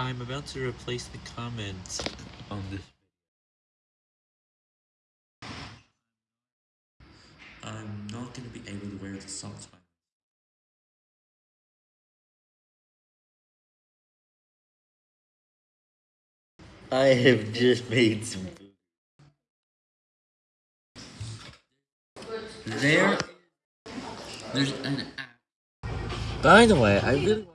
I'm about to replace the comments on this I'm not going to be able to wear the socks by I have just made some There There's an app. By the way, I really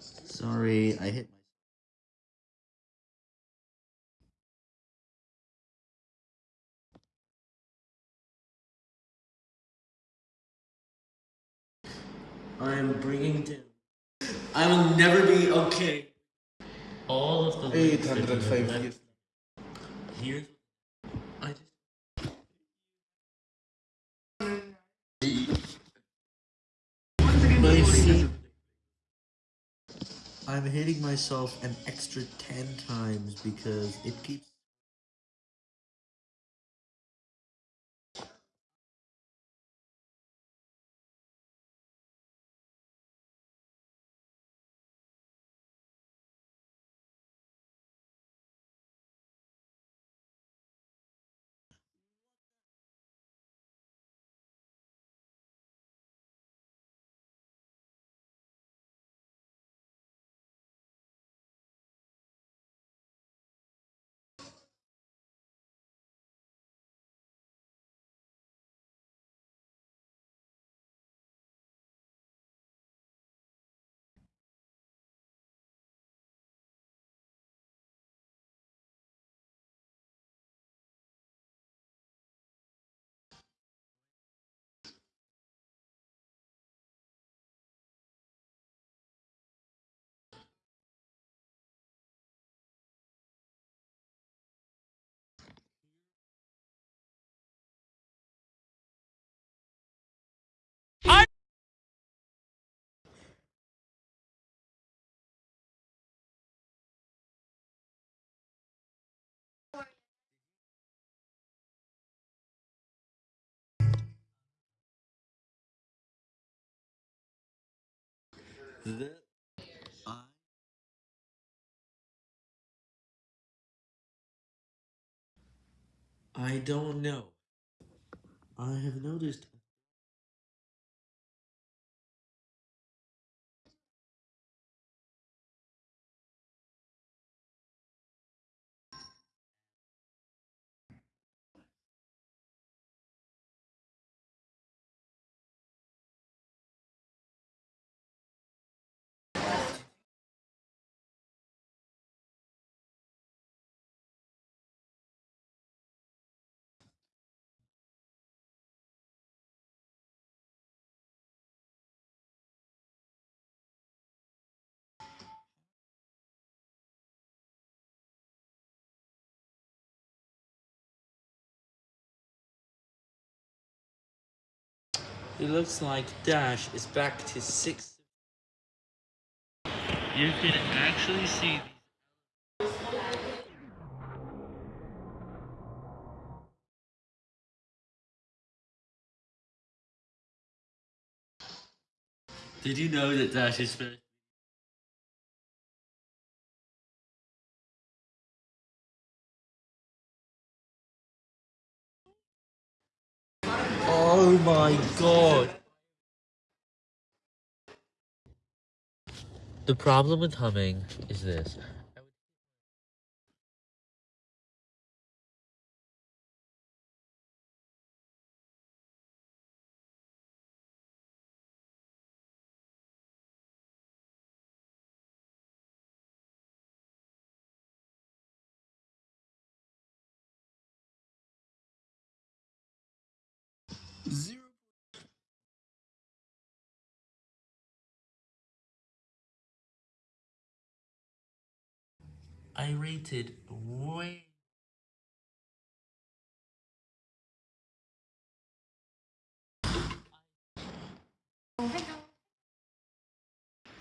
Sorry, I hit I am bringing down. I will never be okay. All of the 805 years. Here, I just. My feet. I'm hitting myself an extra 10 times because it keeps. I, don't know. I have noticed. It looks like Dash is back to 6. You can actually see Did you know that Dash is finished? My god. The problem with humming is this. Zero. I rated way.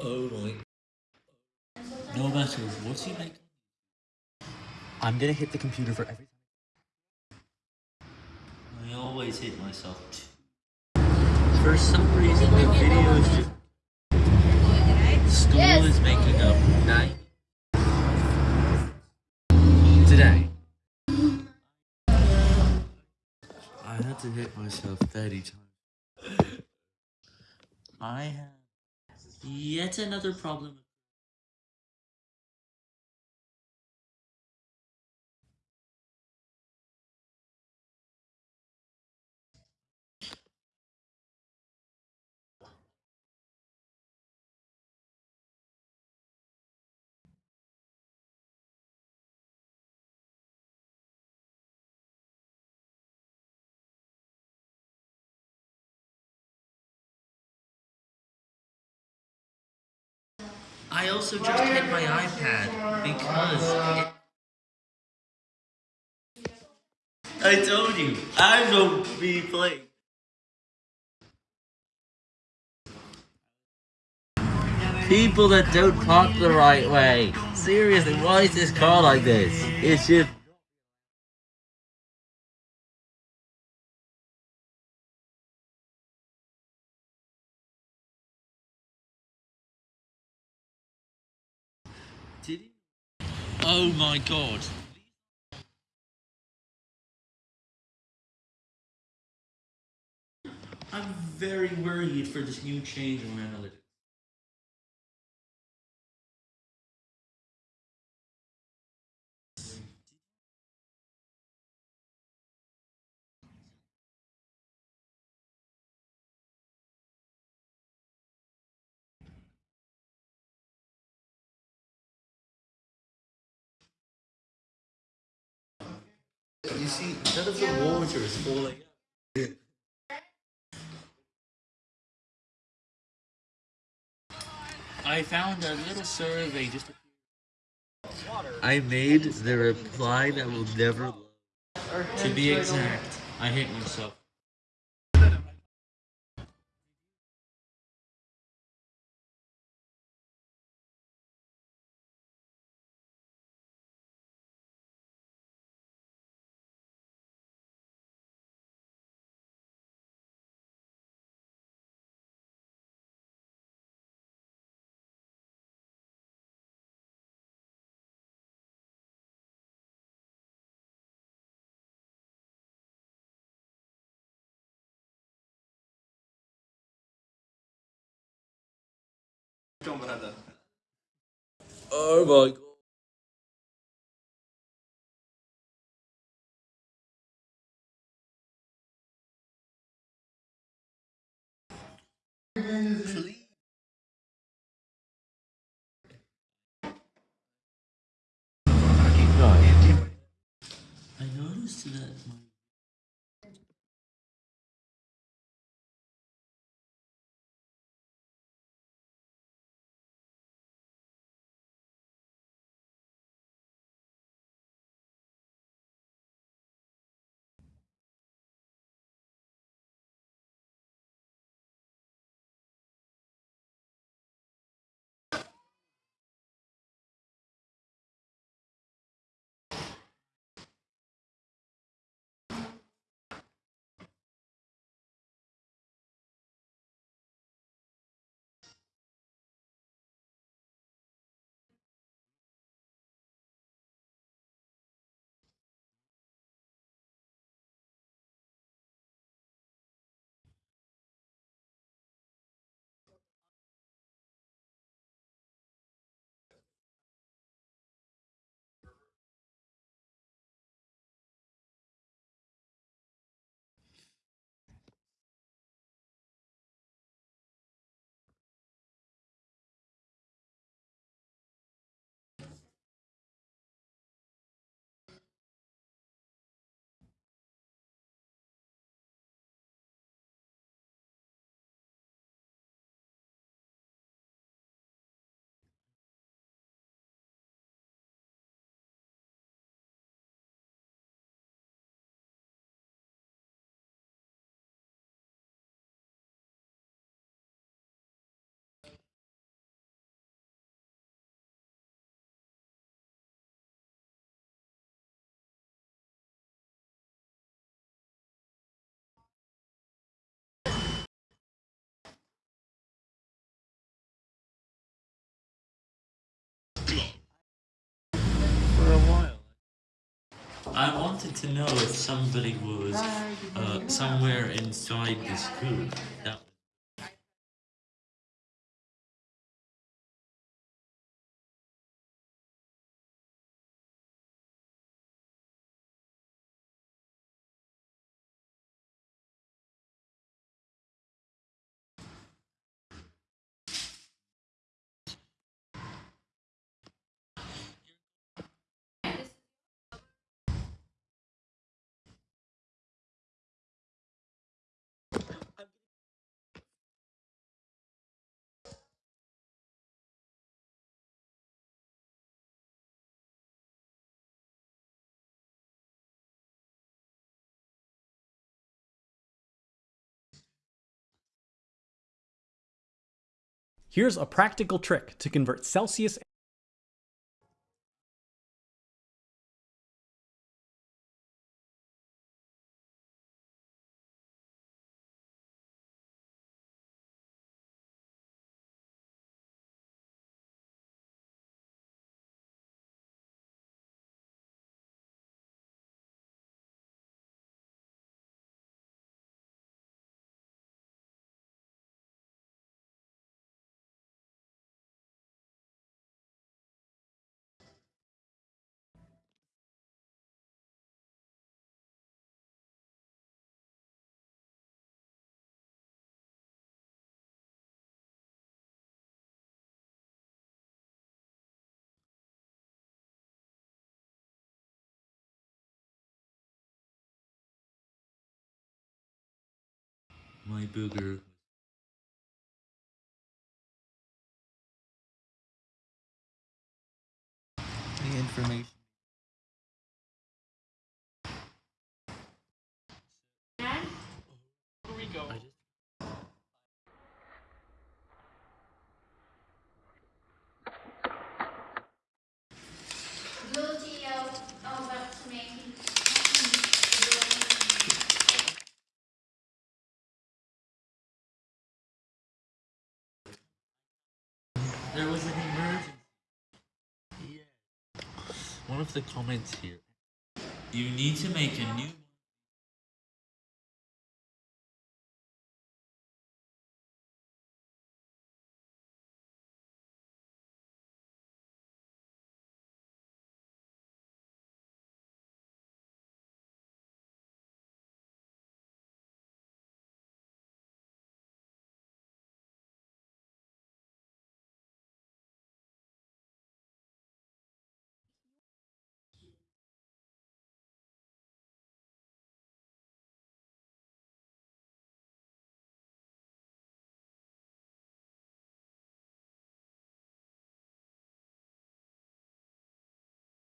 Oh my. No matter what you make. I'm gonna hit the computer for everything. Always hit myself. For some reason, the videos just. School is making up nine. Today. I had to hit myself 30 times. I have yet another problem. I also just hit my iPad because it... I told you, I don't be playing. People that don't park the right way. Seriously, why is this car like this? It's just... Did he? Oh my god. I'm very worried for this new change in my analytics. You see, none of the water is falling I found a little survey just I made the reply that will never. To be exact, I hate myself. Oh my god. Please. I noticed that I wanted to know if somebody was uh, somewhere inside this. That Here's a practical trick to convert Celsius my booger. The information. I just Guilty of, of up to me. There was an emergency. Yeah. One of the comments here. You need to make a new